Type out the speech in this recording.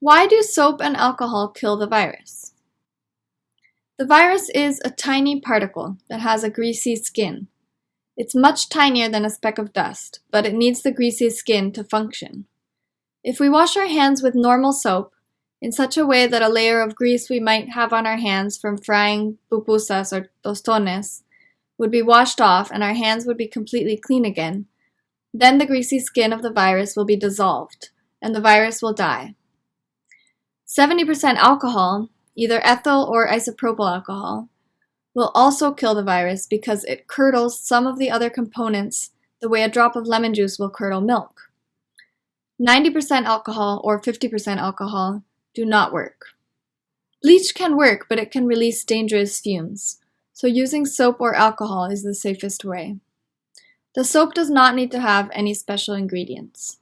Why do soap and alcohol kill the virus? The virus is a tiny particle that has a greasy skin. It's much tinier than a speck of dust, but it needs the greasy skin to function. If we wash our hands with normal soap, in such a way that a layer of grease we might have on our hands from frying pupusas or tostones would be washed off and our hands would be completely clean again, then the greasy skin of the virus will be dissolved, and the virus will die. 70% alcohol, either ethyl or isopropyl alcohol, will also kill the virus because it curdles some of the other components the way a drop of lemon juice will curdle milk. 90% alcohol or 50% alcohol do not work. Bleach can work, but it can release dangerous fumes, so using soap or alcohol is the safest way. The soap does not need to have any special ingredients.